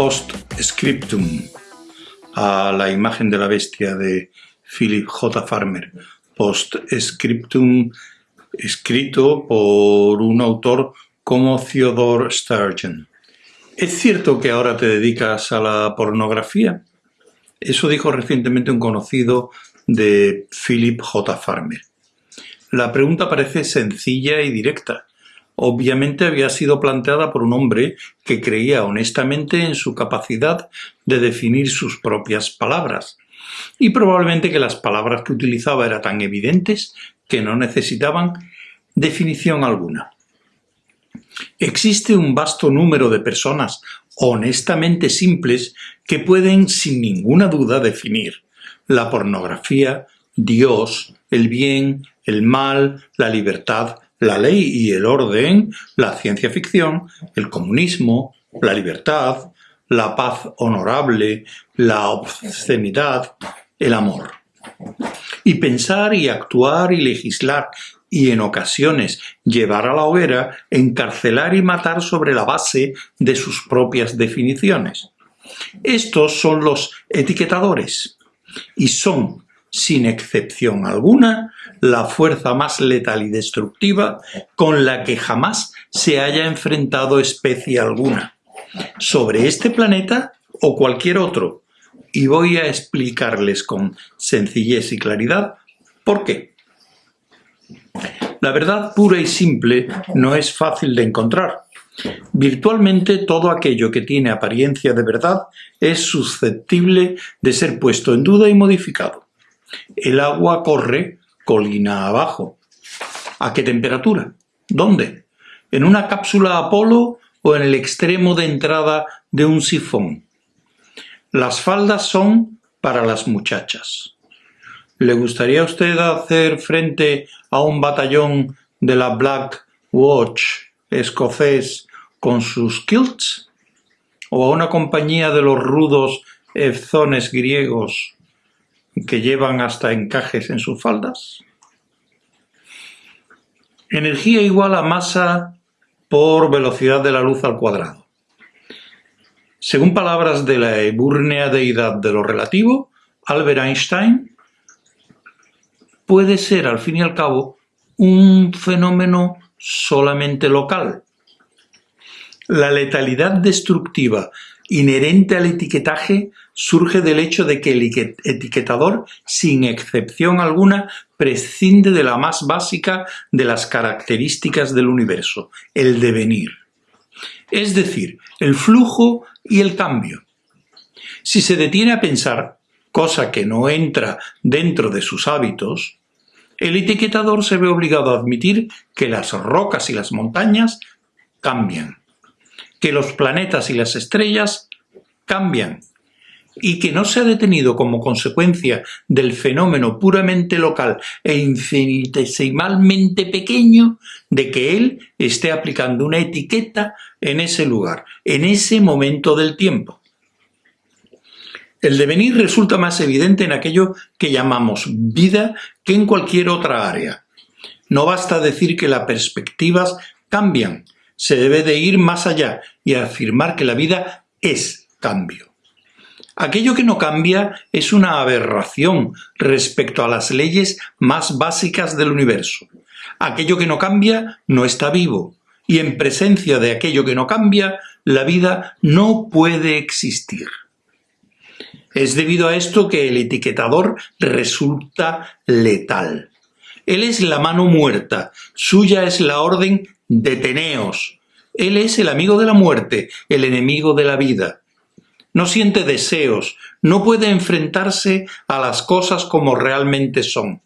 Post-scriptum a la imagen de la bestia de Philip J. Farmer. Post-scriptum escrito por un autor como Theodore Sturgeon. ¿Es cierto que ahora te dedicas a la pornografía? Eso dijo recientemente un conocido de Philip J. Farmer. La pregunta parece sencilla y directa. Obviamente había sido planteada por un hombre que creía honestamente en su capacidad de definir sus propias palabras, y probablemente que las palabras que utilizaba eran tan evidentes que no necesitaban definición alguna. Existe un vasto número de personas honestamente simples que pueden sin ninguna duda definir la pornografía, Dios, el bien, el mal, la libertad, la ley y el orden, la ciencia ficción, el comunismo, la libertad, la paz honorable, la obscenidad, el amor. Y pensar y actuar y legislar y en ocasiones llevar a la hoguera, encarcelar y matar sobre la base de sus propias definiciones. Estos son los etiquetadores y son, sin excepción alguna, la fuerza más letal y destructiva con la que jamás se haya enfrentado especie alguna, sobre este planeta o cualquier otro, y voy a explicarles con sencillez y claridad por qué. La verdad pura y simple no es fácil de encontrar. Virtualmente todo aquello que tiene apariencia de verdad es susceptible de ser puesto en duda y modificado. El agua corre colina abajo. ¿A qué temperatura? ¿Dónde? ¿En una cápsula Apolo o en el extremo de entrada de un sifón? Las faldas son para las muchachas. ¿Le gustaría a usted hacer frente a un batallón de la Black Watch escocés con sus kilts? ¿O a una compañía de los rudos efzones griegos que llevan hasta encajes en sus faldas? Energía igual a masa por velocidad de la luz al cuadrado. Según palabras de la ebúrnea deidad de lo relativo, Albert Einstein, puede ser al fin y al cabo un fenómeno solamente local. La letalidad destructiva inherente al etiquetaje surge del hecho de que el etiquetador, sin excepción alguna, prescinde de la más básica de las características del universo, el devenir. Es decir, el flujo y el cambio. Si se detiene a pensar, cosa que no entra dentro de sus hábitos, el etiquetador se ve obligado a admitir que las rocas y las montañas cambian, que los planetas y las estrellas cambian, y que no se ha detenido como consecuencia del fenómeno puramente local e infinitesimalmente pequeño de que él esté aplicando una etiqueta en ese lugar, en ese momento del tiempo. El devenir resulta más evidente en aquello que llamamos vida que en cualquier otra área. No basta decir que las perspectivas cambian, se debe de ir más allá y afirmar que la vida es cambio. Aquello que no cambia es una aberración respecto a las leyes más básicas del universo. Aquello que no cambia no está vivo, y en presencia de aquello que no cambia, la vida no puede existir. Es debido a esto que el etiquetador resulta letal. Él es la mano muerta, suya es la orden deteneos. Él es el amigo de la muerte, el enemigo de la vida. No siente deseos, no puede enfrentarse a las cosas como realmente son.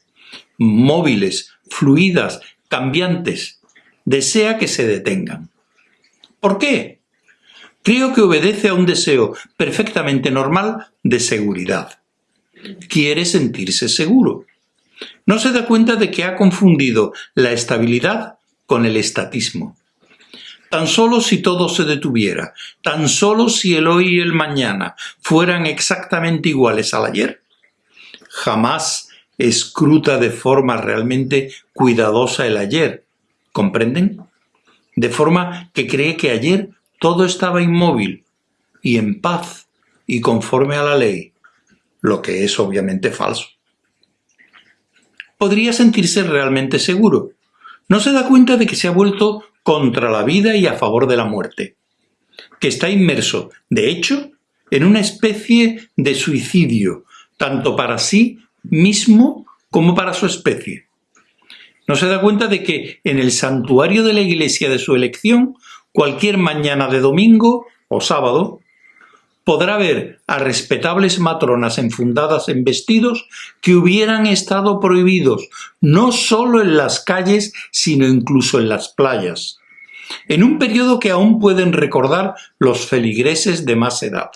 Móviles, fluidas, cambiantes. Desea que se detengan. ¿Por qué? Creo que obedece a un deseo perfectamente normal de seguridad. Quiere sentirse seguro. No se da cuenta de que ha confundido la estabilidad con el estatismo. Tan solo si todo se detuviera, tan solo si el hoy y el mañana fueran exactamente iguales al ayer, jamás escruta de forma realmente cuidadosa el ayer, ¿comprenden? De forma que cree que ayer todo estaba inmóvil, y en paz y conforme a la ley, lo que es obviamente falso. Podría sentirse realmente seguro. No se da cuenta de que se ha vuelto contra la vida y a favor de la muerte, que está inmerso, de hecho, en una especie de suicidio, tanto para sí mismo como para su especie. No se da cuenta de que en el santuario de la iglesia de su elección, cualquier mañana de domingo o sábado, podrá ver a respetables matronas enfundadas en vestidos que hubieran estado prohibidos no solo en las calles, sino incluso en las playas, en un periodo que aún pueden recordar los feligreses de más edad.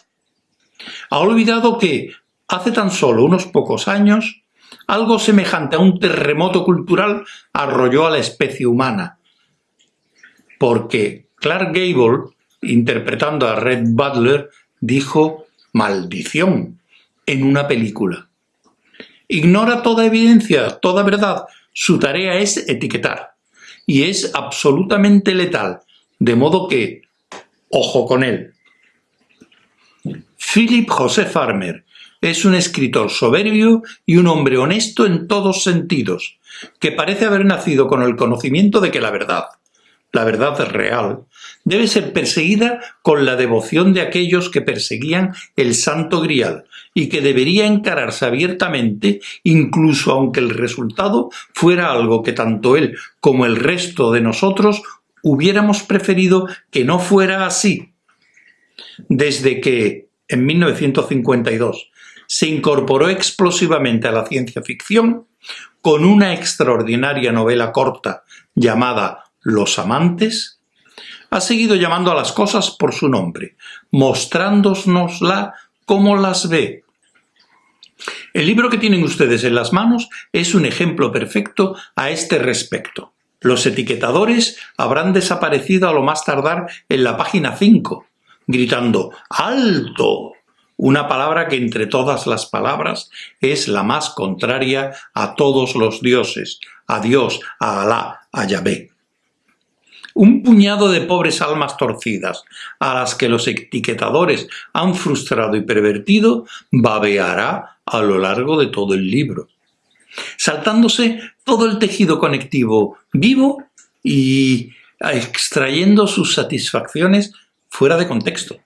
Ha olvidado que, hace tan solo unos pocos años, algo semejante a un terremoto cultural arrolló a la especie humana, porque Clark Gable, interpretando a Red Butler, dijo maldición en una película. Ignora toda evidencia, toda verdad. Su tarea es etiquetar. Y es absolutamente letal. De modo que, ojo con él. Philip José Farmer es un escritor soberbio y un hombre honesto en todos sentidos, que parece haber nacido con el conocimiento de que la verdad, la verdad real, debe ser perseguida con la devoción de aquellos que perseguían el santo grial y que debería encararse abiertamente incluso aunque el resultado fuera algo que tanto él como el resto de nosotros hubiéramos preferido que no fuera así. Desde que, en 1952, se incorporó explosivamente a la ciencia ficción con una extraordinaria novela corta llamada Los amantes, ha seguido llamando a las cosas por su nombre, mostrándonosla como las ve. El libro que tienen ustedes en las manos es un ejemplo perfecto a este respecto. Los etiquetadores habrán desaparecido a lo más tardar en la página 5, gritando ¡Alto! Una palabra que entre todas las palabras es la más contraria a todos los dioses, a Dios, a Alá, a Yahvé un puñado de pobres almas torcidas, a las que los etiquetadores han frustrado y pervertido, babeará a lo largo de todo el libro, saltándose todo el tejido conectivo vivo y extrayendo sus satisfacciones fuera de contexto.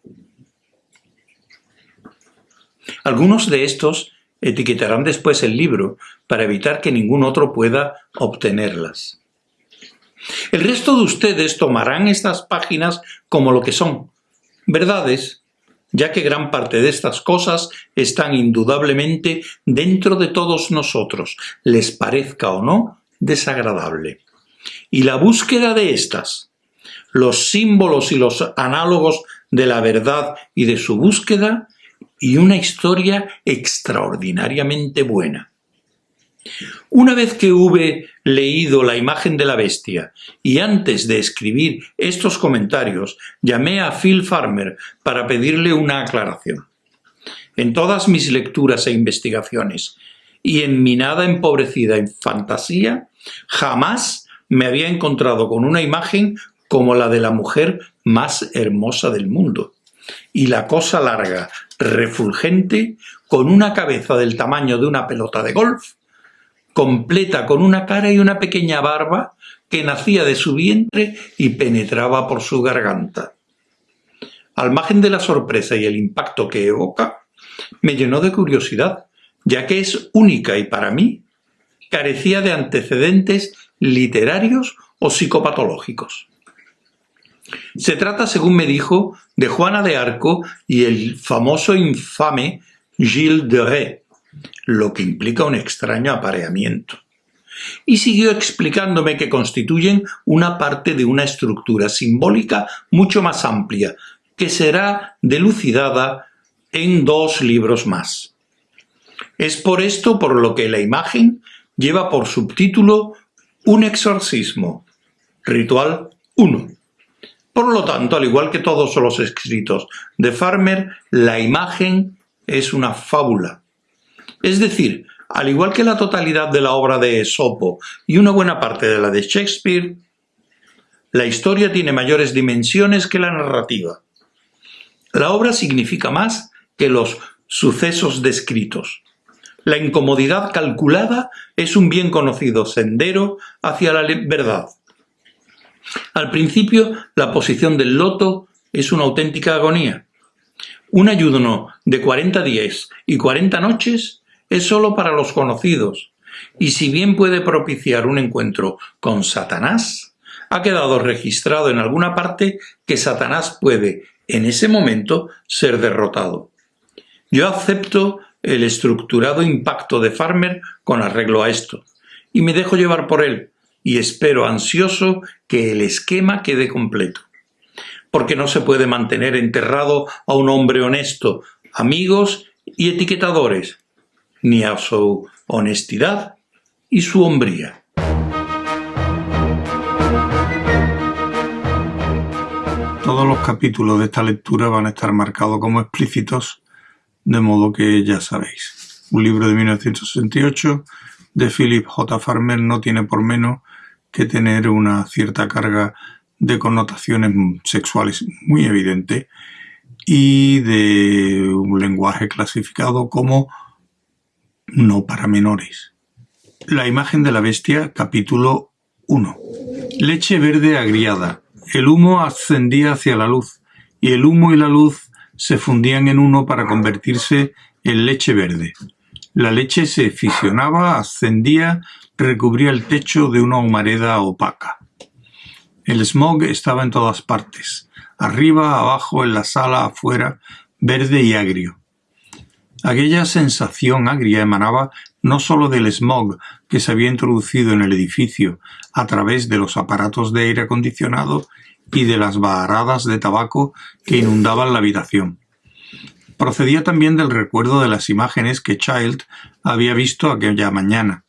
Algunos de estos etiquetarán después el libro para evitar que ningún otro pueda obtenerlas. El resto de ustedes tomarán estas páginas como lo que son, verdades, ya que gran parte de estas cosas están indudablemente dentro de todos nosotros, les parezca o no desagradable. Y la búsqueda de estas, los símbolos y los análogos de la verdad y de su búsqueda, y una historia extraordinariamente buena. Una vez que hube leído la imagen de la bestia y antes de escribir estos comentarios llamé a Phil Farmer para pedirle una aclaración. En todas mis lecturas e investigaciones y en mi nada empobrecida en fantasía, jamás me había encontrado con una imagen como la de la mujer más hermosa del mundo. Y la cosa larga, refulgente, con una cabeza del tamaño de una pelota de golf, completa con una cara y una pequeña barba que nacía de su vientre y penetraba por su garganta. Al margen de la sorpresa y el impacto que evoca, me llenó de curiosidad, ya que es única y para mí carecía de antecedentes literarios o psicopatológicos. Se trata, según me dijo, de Juana de Arco y el famoso infame Gilles de Ré, lo que implica un extraño apareamiento. Y siguió explicándome que constituyen una parte de una estructura simbólica mucho más amplia, que será delucidada en dos libros más. Es por esto por lo que la imagen lleva por subtítulo Un exorcismo, ritual 1. Por lo tanto, al igual que todos los escritos de Farmer, la imagen es una fábula, es decir, al igual que la totalidad de la obra de Esopo y una buena parte de la de Shakespeare, la historia tiene mayores dimensiones que la narrativa. La obra significa más que los sucesos descritos. La incomodidad calculada es un bien conocido sendero hacia la verdad. Al principio, la posición del loto es una auténtica agonía. Un ayuno de 40 días y 40 noches es solo para los conocidos, y si bien puede propiciar un encuentro con Satanás, ha quedado registrado en alguna parte que Satanás puede, en ese momento, ser derrotado. Yo acepto el estructurado impacto de Farmer con arreglo a esto, y me dejo llevar por él, y espero ansioso que el esquema quede completo. Porque no se puede mantener enterrado a un hombre honesto, amigos y etiquetadores, ni a su honestidad y su hombría. Todos los capítulos de esta lectura van a estar marcados como explícitos, de modo que ya sabéis. Un libro de 1968 de Philip J. Farmer no tiene por menos que tener una cierta carga de connotaciones sexuales muy evidente y de un lenguaje clasificado como no para menores. La imagen de la bestia, capítulo 1. Leche verde agriada. El humo ascendía hacia la luz, y el humo y la luz se fundían en uno para convertirse en leche verde. La leche se fisionaba, ascendía, recubría el techo de una humareda opaca. El smog estaba en todas partes, arriba, abajo, en la sala, afuera, verde y agrio. Aquella sensación agria emanaba no sólo del smog que se había introducido en el edificio a través de los aparatos de aire acondicionado y de las baharadas de tabaco que inundaban la habitación. Procedía también del recuerdo de las imágenes que Child había visto aquella mañana,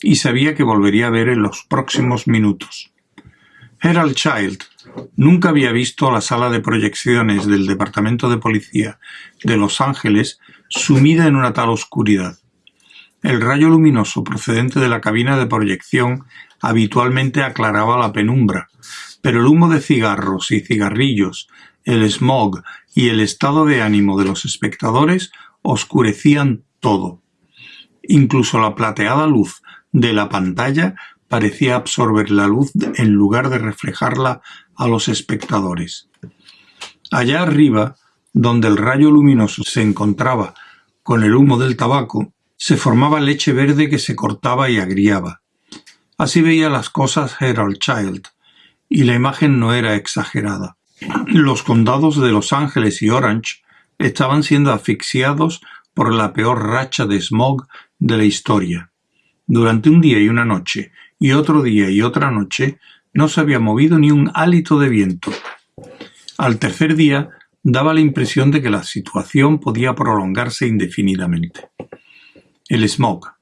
y sabía que volvería a ver en los próximos minutos. Herald Child nunca había visto la sala de proyecciones del Departamento de Policía de Los Ángeles sumida en una tal oscuridad. El rayo luminoso procedente de la cabina de proyección habitualmente aclaraba la penumbra, pero el humo de cigarros y cigarrillos, el smog y el estado de ánimo de los espectadores oscurecían todo. Incluso la plateada luz de la pantalla parecía absorber la luz en lugar de reflejarla a los espectadores. Allá arriba, donde el rayo luminoso se encontraba con el humo del tabaco, se formaba leche verde que se cortaba y agriaba. Así veía las cosas Harold Child, y la imagen no era exagerada. Los condados de Los Ángeles y Orange estaban siendo asfixiados por la peor racha de smog de la historia. Durante un día y una noche, y otro día y otra noche, no se había movido ni un hálito de viento. Al tercer día daba la impresión de que la situación podía prolongarse indefinidamente. El smog.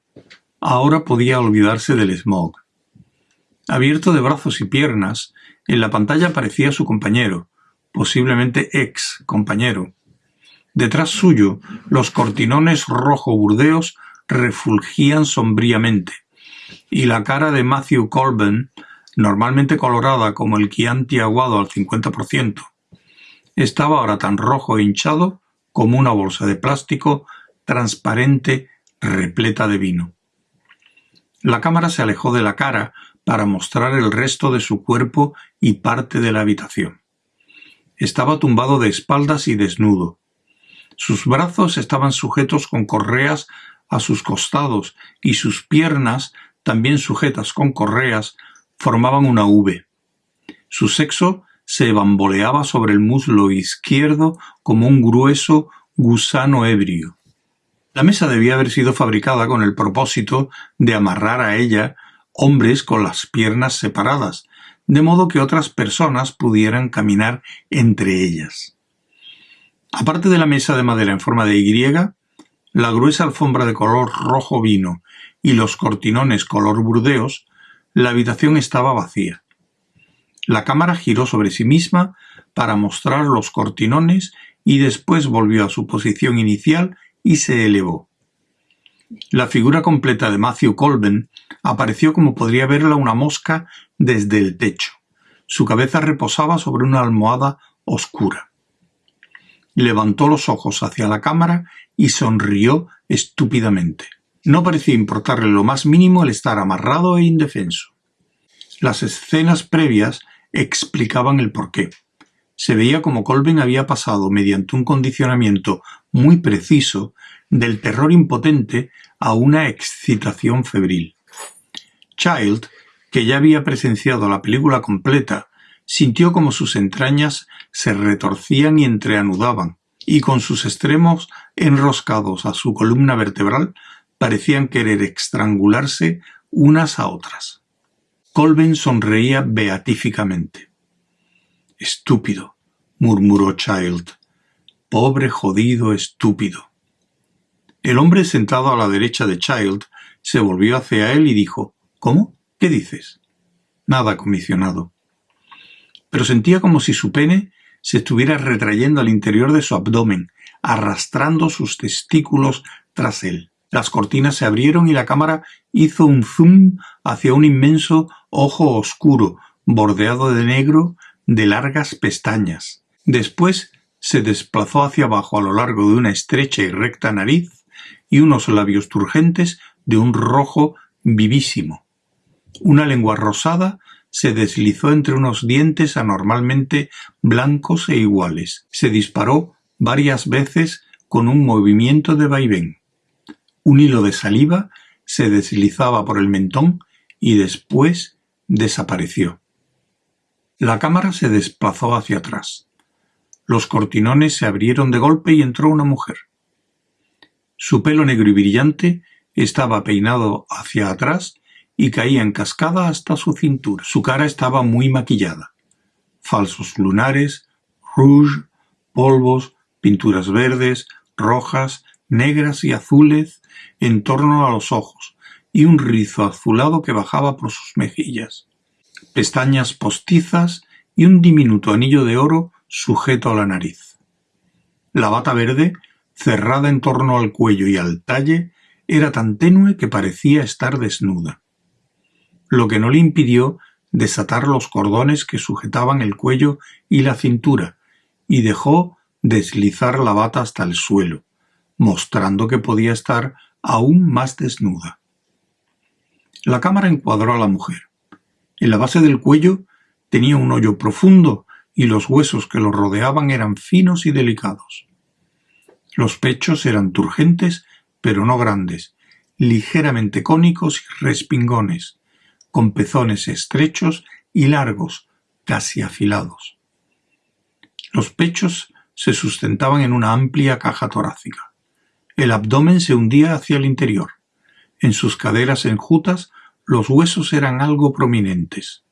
Ahora podía olvidarse del smog. Abierto de brazos y piernas, en la pantalla aparecía su compañero, posiblemente ex compañero. Detrás suyo, los cortinones rojo burdeos refulgían sombríamente, y la cara de Matthew Colburn, normalmente colorada como el Chianti aguado al 50%, estaba ahora tan rojo e hinchado como una bolsa de plástico transparente repleta de vino. La cámara se alejó de la cara para mostrar el resto de su cuerpo y parte de la habitación. Estaba tumbado de espaldas y desnudo. Sus brazos estaban sujetos con correas a sus costados y sus piernas, también sujetas con correas, formaban una V. Su sexo se bamboleaba sobre el muslo izquierdo como un grueso gusano ebrio. La mesa debía haber sido fabricada con el propósito de amarrar a ella hombres con las piernas separadas, de modo que otras personas pudieran caminar entre ellas. Aparte de la mesa de madera en forma de Y, la gruesa alfombra de color rojo vino y los cortinones color burdeos, la habitación estaba vacía. La cámara giró sobre sí misma para mostrar los cortinones y después volvió a su posición inicial y se elevó. La figura completa de Matthew Colben apareció como podría verla una mosca desde el techo. Su cabeza reposaba sobre una almohada oscura. levantó los ojos hacia la cámara y sonrió estúpidamente. No parecía importarle lo más mínimo el estar amarrado e indefenso. Las escenas previas explicaban el porqué. Se veía como Colben había pasado mediante un condicionamiento muy preciso del terror impotente a una excitación febril. Child, que ya había presenciado la película completa, sintió como sus entrañas se retorcían y entreanudaban, y con sus extremos enroscados a su columna vertebral parecían querer estrangularse unas a otras. Colben sonreía beatíficamente. Estúpido, murmuró Child. Pobre jodido estúpido. El hombre sentado a la derecha de Child se volvió hacia él y dijo ¿Cómo? ¿Qué dices? Nada, comisionado. Pero sentía como si su pene se estuviera retrayendo al interior de su abdomen, arrastrando sus testículos tras él. Las cortinas se abrieron y la cámara hizo un zoom hacia un inmenso ojo oscuro, bordeado de negro, de largas pestañas. Después se desplazó hacia abajo a lo largo de una estrecha y recta nariz y unos labios turgentes de un rojo vivísimo. Una lengua rosada se deslizó entre unos dientes anormalmente blancos e iguales. Se disparó varias veces con un movimiento de vaivén. Un hilo de saliva se deslizaba por el mentón y después desapareció. La cámara se desplazó hacia atrás. Los cortinones se abrieron de golpe y entró una mujer. Su pelo negro y brillante estaba peinado hacia atrás y caía en cascada hasta su cintura. Su cara estaba muy maquillada. Falsos lunares, rouge, polvos, pinturas verdes, rojas, negras y azules en torno a los ojos, y un rizo azulado que bajaba por sus mejillas. Pestañas postizas y un diminuto anillo de oro sujeto a la nariz. La bata verde, cerrada en torno al cuello y al talle, era tan tenue que parecía estar desnuda lo que no le impidió desatar los cordones que sujetaban el cuello y la cintura, y dejó deslizar la bata hasta el suelo, mostrando que podía estar aún más desnuda. La cámara encuadró a la mujer. En la base del cuello tenía un hoyo profundo y los huesos que lo rodeaban eran finos y delicados. Los pechos eran turgentes, pero no grandes, ligeramente cónicos y respingones, con pezones estrechos y largos, casi afilados. Los pechos se sustentaban en una amplia caja torácica. El abdomen se hundía hacia el interior. En sus caderas enjutas los huesos eran algo prominentes.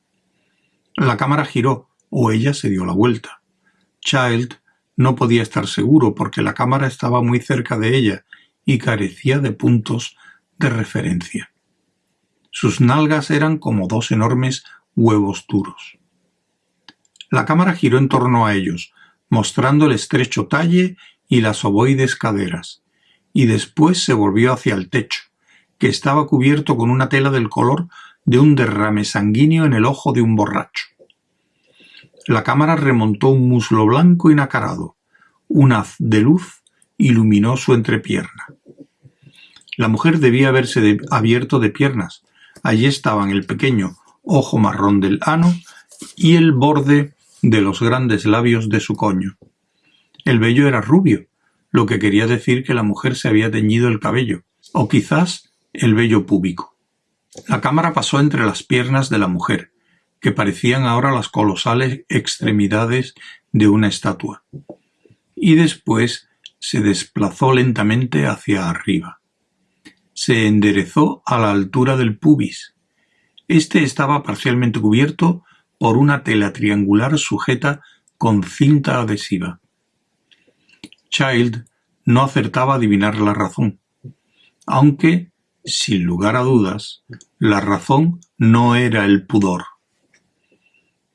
La cámara giró, o ella se dio la vuelta. Child no podía estar seguro porque la cámara estaba muy cerca de ella y carecía de puntos de referencia. Sus nalgas eran como dos enormes huevos duros. La cámara giró en torno a ellos, mostrando el estrecho talle y las ovoides caderas, y después se volvió hacia el techo, que estaba cubierto con una tela del color de un derrame sanguíneo en el ojo de un borracho. La cámara remontó un muslo blanco y nacarado. Un haz de luz iluminó su entrepierna. La mujer debía haberse abierto de piernas, Allí estaban el pequeño ojo marrón del ano y el borde de los grandes labios de su coño. El vello era rubio, lo que quería decir que la mujer se había teñido el cabello, o quizás el vello púbico. La cámara pasó entre las piernas de la mujer, que parecían ahora las colosales extremidades de una estatua, y después se desplazó lentamente hacia arriba se enderezó a la altura del pubis. Este estaba parcialmente cubierto por una tela triangular sujeta con cinta adhesiva. Child no acertaba a adivinar la razón, aunque, sin lugar a dudas, la razón no era el pudor.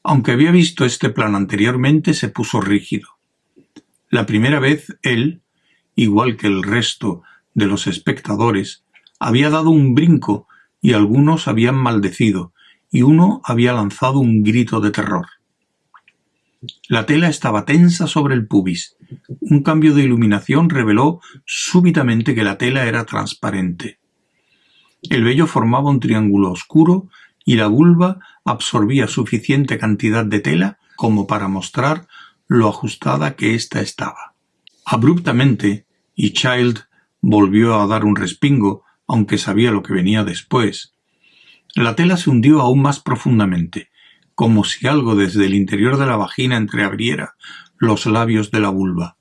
Aunque había visto este plan anteriormente, se puso rígido. La primera vez él, igual que el resto de los espectadores, había dado un brinco y algunos habían maldecido, y uno había lanzado un grito de terror. La tela estaba tensa sobre el pubis. Un cambio de iluminación reveló súbitamente que la tela era transparente. El vello formaba un triángulo oscuro y la vulva absorbía suficiente cantidad de tela como para mostrar lo ajustada que ésta estaba. Abruptamente, y Child volvió a dar un respingo, aunque sabía lo que venía después. La tela se hundió aún más profundamente, como si algo desde el interior de la vagina entreabriera los labios de la vulva.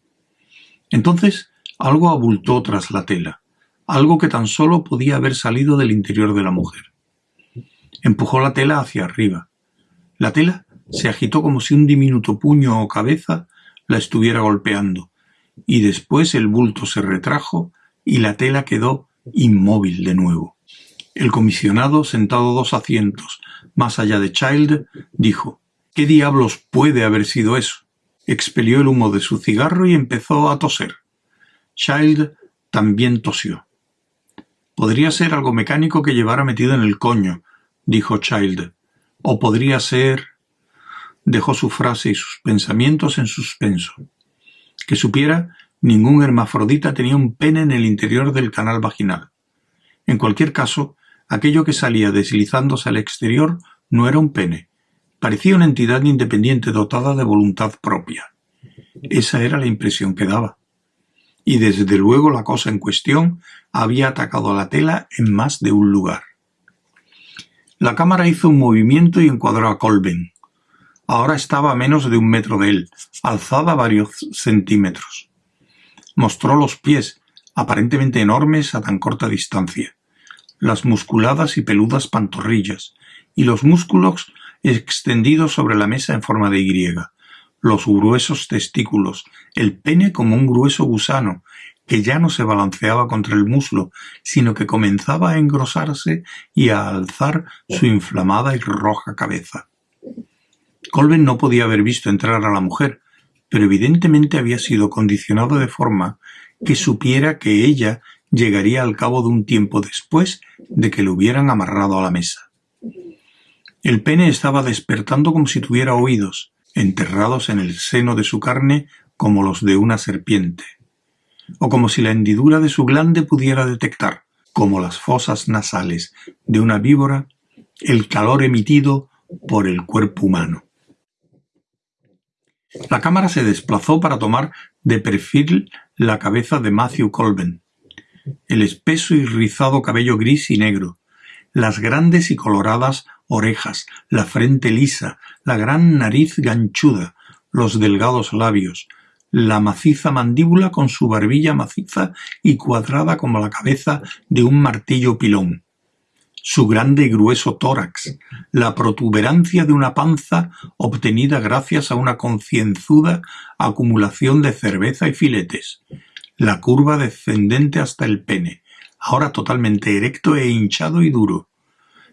Entonces algo abultó tras la tela, algo que tan solo podía haber salido del interior de la mujer. Empujó la tela hacia arriba. La tela se agitó como si un diminuto puño o cabeza la estuviera golpeando, y después el bulto se retrajo y la tela quedó inmóvil de nuevo. El comisionado, sentado dos asientos más allá de Child, dijo ¿Qué diablos puede haber sido eso? Expelió el humo de su cigarro y empezó a toser. Child también tosió. Podría ser algo mecánico que llevara metido en el coño, dijo Child. O podría ser... Dejó su frase y sus pensamientos en suspenso. Que supiera, ningún hermafrodita tenía un pene en el interior del canal vaginal. En cualquier caso, Aquello que salía deslizándose al exterior no era un pene. Parecía una entidad independiente dotada de voluntad propia. Esa era la impresión que daba. Y desde luego la cosa en cuestión había atacado a la tela en más de un lugar. La cámara hizo un movimiento y encuadró a Colben. Ahora estaba a menos de un metro de él, alzada varios centímetros. Mostró los pies, aparentemente enormes a tan corta distancia las musculadas y peludas pantorrillas, y los músculos extendidos sobre la mesa en forma de Y, los gruesos testículos, el pene como un grueso gusano, que ya no se balanceaba contra el muslo, sino que comenzaba a engrosarse y a alzar su inflamada y roja cabeza. Colben no podía haber visto entrar a la mujer, pero evidentemente había sido condicionado de forma que supiera que ella llegaría al cabo de un tiempo después de que lo hubieran amarrado a la mesa. El pene estaba despertando como si tuviera oídos, enterrados en el seno de su carne como los de una serpiente, o como si la hendidura de su glande pudiera detectar, como las fosas nasales de una víbora, el calor emitido por el cuerpo humano. La cámara se desplazó para tomar de perfil la cabeza de Matthew Colben, el espeso y rizado cabello gris y negro, las grandes y coloradas orejas, la frente lisa, la gran nariz ganchuda, los delgados labios, la maciza mandíbula con su barbilla maciza y cuadrada como la cabeza de un martillo pilón, su grande y grueso tórax, la protuberancia de una panza obtenida gracias a una concienzuda acumulación de cerveza y filetes, la curva descendente hasta el pene, ahora totalmente erecto e hinchado y duro.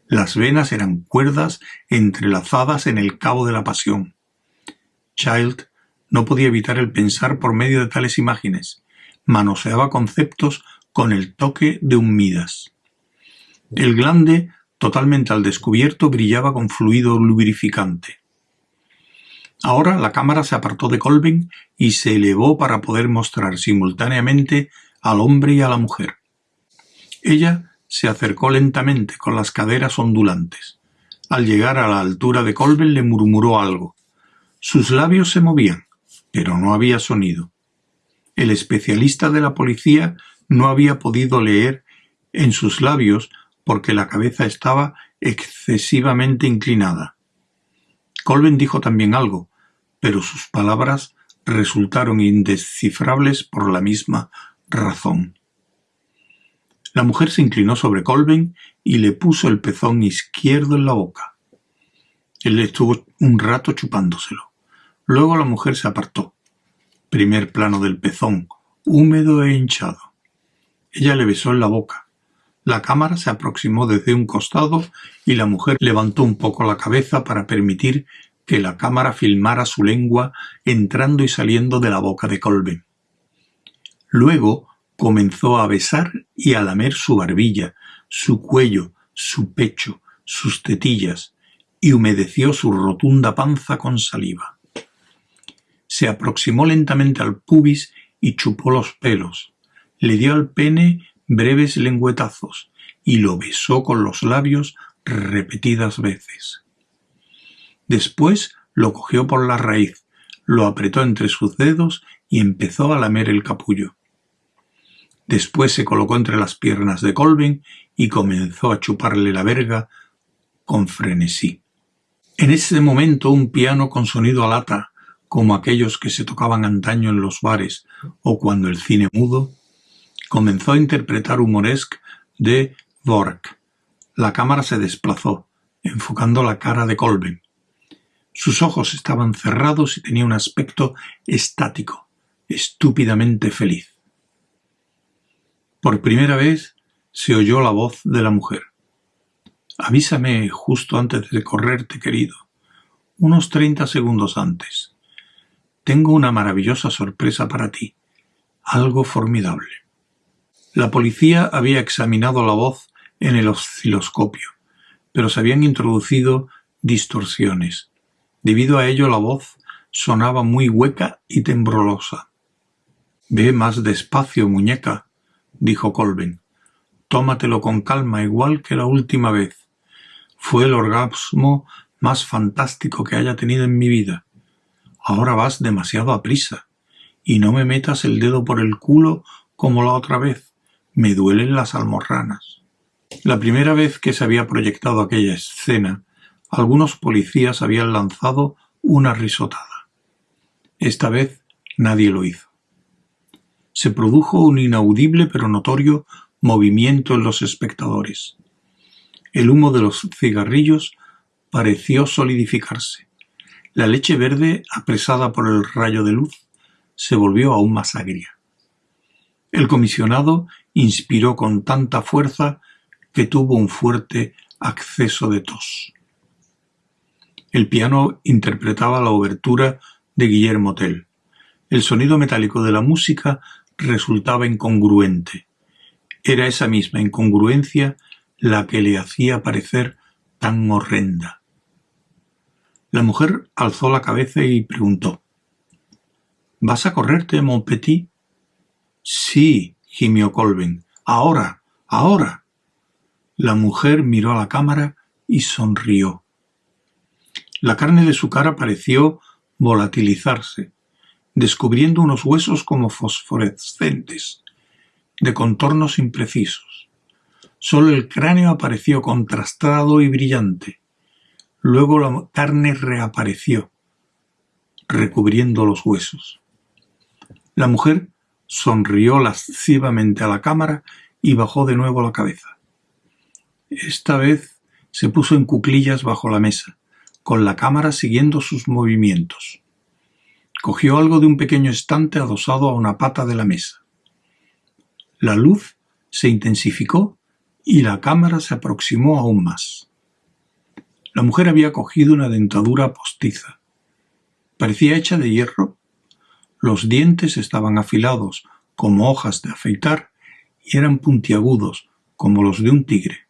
Las venas eran cuerdas entrelazadas en el cabo de la pasión. Child no podía evitar el pensar por medio de tales imágenes. Manoseaba conceptos con el toque de un Midas. El glande, totalmente al descubierto, brillaba con fluido lubrificante. Ahora la cámara se apartó de Colvin y se elevó para poder mostrar simultáneamente al hombre y a la mujer. Ella se acercó lentamente con las caderas ondulantes. Al llegar a la altura de Colvin le murmuró algo. Sus labios se movían, pero no había sonido. El especialista de la policía no había podido leer en sus labios porque la cabeza estaba excesivamente inclinada. Colvin dijo también algo, pero sus palabras resultaron indescifrables por la misma razón. La mujer se inclinó sobre Colvin y le puso el pezón izquierdo en la boca. Él estuvo un rato chupándoselo. Luego la mujer se apartó. Primer plano del pezón, húmedo e hinchado. Ella le besó en la boca. La cámara se aproximó desde un costado y la mujer levantó un poco la cabeza para permitir que la cámara filmara su lengua entrando y saliendo de la boca de Colben. Luego comenzó a besar y a lamer su barbilla, su cuello, su pecho, sus tetillas, y humedeció su rotunda panza con saliva. Se aproximó lentamente al pubis y chupó los pelos. Le dio al pene breves lengüetazos y lo besó con los labios repetidas veces. Después lo cogió por la raíz, lo apretó entre sus dedos y empezó a lamer el capullo. Después se colocó entre las piernas de Colvin y comenzó a chuparle la verga con frenesí. En ese momento un piano con sonido a lata, como aquellos que se tocaban antaño en los bares o cuando el cine mudo, comenzó a interpretar humoresque de Vork. La cámara se desplazó, enfocando la cara de Colvin. Sus ojos estaban cerrados y tenía un aspecto estático, estúpidamente feliz. Por primera vez se oyó la voz de la mujer. Avísame justo antes de correrte, querido. Unos treinta segundos antes. Tengo una maravillosa sorpresa para ti. Algo formidable. La policía había examinado la voz en el osciloscopio, pero se habían introducido distorsiones. Debido a ello la voz sonaba muy hueca y temblorosa. Ve más despacio, muñeca, dijo Colvin. Tómatelo con calma, igual que la última vez. Fue el orgasmo más fantástico que haya tenido en mi vida. Ahora vas demasiado a prisa. Y no me metas el dedo por el culo como la otra vez. Me duelen las almorranas. La primera vez que se había proyectado aquella escena, algunos policías habían lanzado una risotada. Esta vez nadie lo hizo se produjo un inaudible pero notorio movimiento en los espectadores. El humo de los cigarrillos pareció solidificarse. La leche verde, apresada por el rayo de luz, se volvió aún más agria. El comisionado inspiró con tanta fuerza que tuvo un fuerte acceso de tos. El piano interpretaba la obertura de Guillermo Tell. El sonido metálico de la música resultaba incongruente. Era esa misma incongruencia la que le hacía parecer tan horrenda. La mujer alzó la cabeza y preguntó ¿Vas a correrte, mon petit? Sí, gimió Colvin. Ahora, ahora. La mujer miró a la cámara y sonrió. La carne de su cara pareció volatilizarse descubriendo unos huesos como fosforescentes, de contornos imprecisos. Solo el cráneo apareció contrastado y brillante. Luego la carne reapareció, recubriendo los huesos. La mujer sonrió lascivamente a la cámara y bajó de nuevo la cabeza. Esta vez se puso en cuclillas bajo la mesa, con la cámara siguiendo sus movimientos. Cogió algo de un pequeño estante adosado a una pata de la mesa. La luz se intensificó y la cámara se aproximó aún más. La mujer había cogido una dentadura postiza. Parecía hecha de hierro. Los dientes estaban afilados como hojas de afeitar y eran puntiagudos como los de un tigre.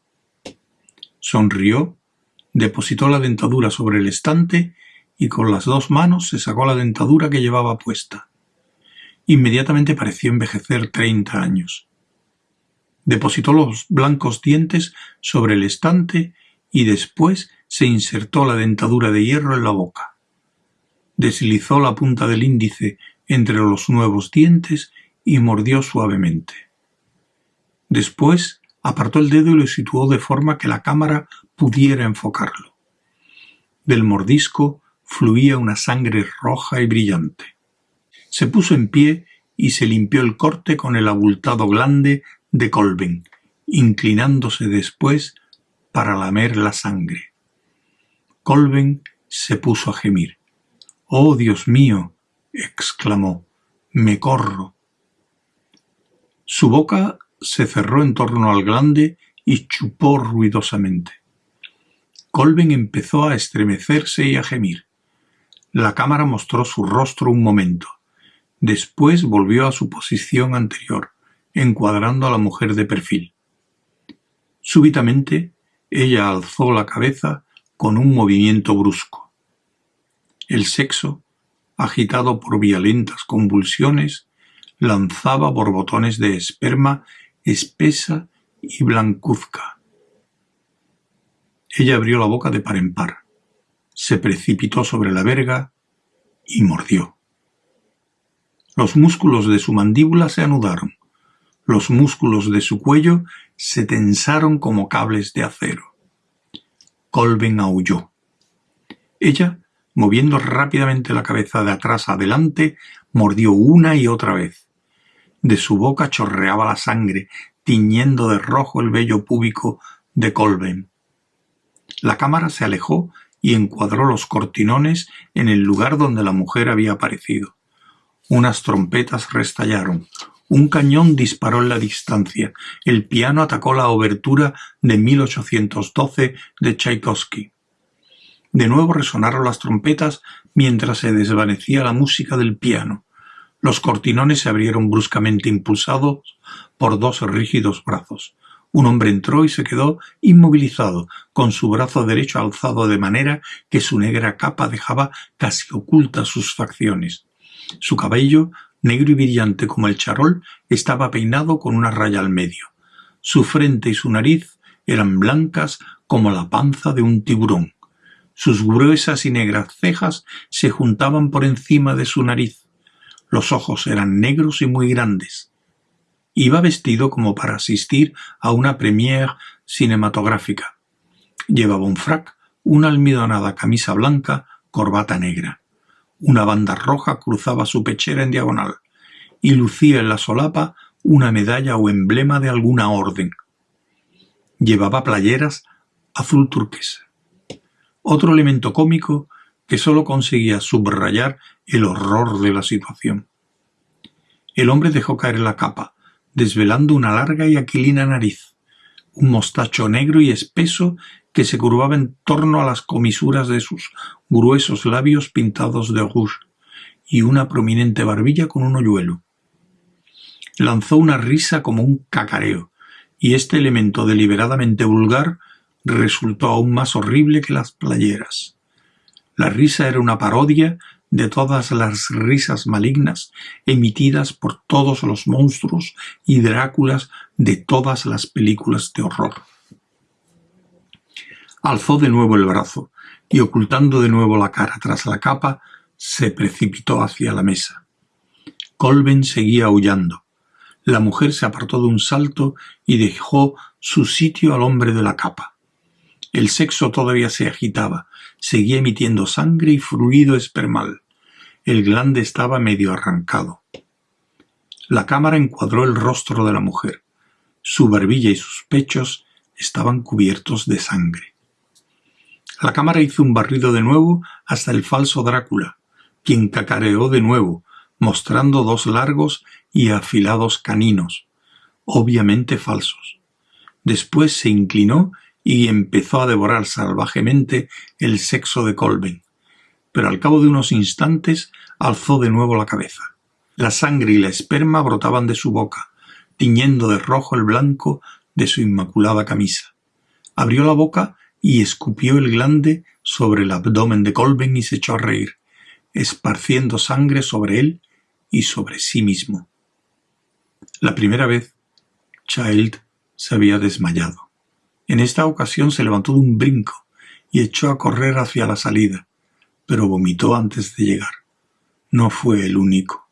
Sonrió, depositó la dentadura sobre el estante y con las dos manos se sacó la dentadura que llevaba puesta. Inmediatamente pareció envejecer treinta años. Depositó los blancos dientes sobre el estante y después se insertó la dentadura de hierro en la boca. Deslizó la punta del índice entre los nuevos dientes y mordió suavemente. Después apartó el dedo y lo situó de forma que la cámara pudiera enfocarlo. Del mordisco fluía una sangre roja y brillante. Se puso en pie y se limpió el corte con el abultado glande de Colvin, inclinándose después para lamer la sangre. Colvin se puso a gemir. ¡Oh, Dios mío! exclamó. Me corro. Su boca se cerró en torno al glande y chupó ruidosamente. Colvin empezó a estremecerse y a gemir. La cámara mostró su rostro un momento. Después volvió a su posición anterior, encuadrando a la mujer de perfil. Súbitamente, ella alzó la cabeza con un movimiento brusco. El sexo agitado por violentas convulsiones, lanzaba borbotones de esperma espesa y blancuzca. Ella abrió la boca de par en par, se precipitó sobre la verga y mordió. Los músculos de su mandíbula se anudaron, los músculos de su cuello se tensaron como cables de acero. Colben aulló. Ella, moviendo rápidamente la cabeza de atrás adelante, mordió una y otra vez. De su boca chorreaba la sangre, tiñendo de rojo el vello púbico de Colben. La cámara se alejó y encuadró los cortinones en el lugar donde la mujer había aparecido. Unas trompetas restallaron, un cañón disparó en la distancia, el piano atacó la obertura de 1812 de Tchaikovsky. De nuevo resonaron las trompetas mientras se desvanecía la música del piano. Los cortinones se abrieron bruscamente impulsados por dos rígidos brazos. Un hombre entró y se quedó inmovilizado, con su brazo derecho alzado de manera que su negra capa dejaba casi ocultas sus facciones. Su cabello, negro y brillante como el charol, estaba peinado con una raya al medio. Su frente y su nariz eran blancas como la panza de un tiburón. Sus gruesas y negras cejas se juntaban por encima de su nariz. Los ojos eran negros y muy grandes. Iba vestido como para asistir a una première cinematográfica. Llevaba un frac, una almidonada camisa blanca, corbata negra. Una banda roja cruzaba su pechera en diagonal, y lucía en la solapa una medalla o emblema de alguna orden. Llevaba playeras azul turquesa. Otro elemento cómico que sólo conseguía subrayar el horror de la situación. El hombre dejó caer la capa, desvelando una larga y aquilina nariz, un mostacho negro y espeso que se curvaba en torno a las comisuras de sus gruesos labios pintados de rouge, y una prominente barbilla con un hoyuelo. Lanzó una risa como un cacareo, y este elemento deliberadamente vulgar resultó aún más horrible que las playeras. La risa era una parodia de todas las risas malignas emitidas por todos los monstruos y Dráculas de todas las películas de horror. Alzó de nuevo el brazo y ocultando de nuevo la cara tras la capa, se precipitó hacia la mesa. Colben seguía aullando. La mujer se apartó de un salto y dejó su sitio al hombre de la capa. El sexo todavía se agitaba, seguía emitiendo sangre y fluido espermal. El glande estaba medio arrancado. La cámara encuadró el rostro de la mujer. Su barbilla y sus pechos estaban cubiertos de sangre. La cámara hizo un barrido de nuevo hasta el falso Drácula, quien cacareó de nuevo, mostrando dos largos y afilados caninos, obviamente falsos. Después se inclinó y empezó a devorar salvajemente el sexo de Colben pero al cabo de unos instantes alzó de nuevo la cabeza. La sangre y la esperma brotaban de su boca, tiñendo de rojo el blanco de su inmaculada camisa. Abrió la boca y escupió el glande sobre el abdomen de Colben y se echó a reír, esparciendo sangre sobre él y sobre sí mismo. La primera vez, Child se había desmayado. En esta ocasión se levantó de un brinco y echó a correr hacia la salida, pero vomitó antes de llegar. No fue el único.